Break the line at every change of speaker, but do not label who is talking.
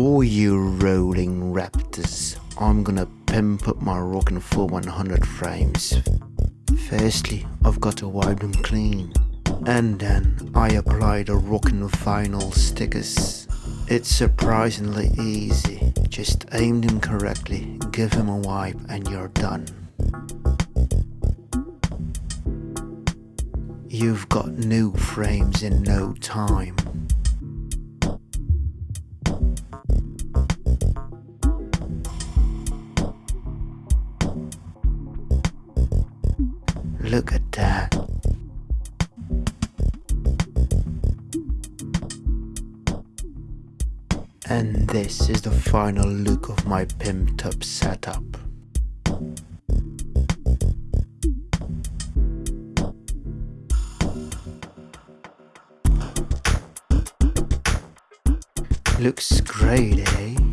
All you rolling raptors, I'm gonna pimp up my rockin' full 100 frames. Firstly, I've got to wipe them clean. And then I apply the rockin' vinyl stickers. It's surprisingly easy. Just aim them correctly, give them a wipe and you're done. You've got new frames in no time. Look at that. And this is the final look of my pimped up setup. Looks great, eh?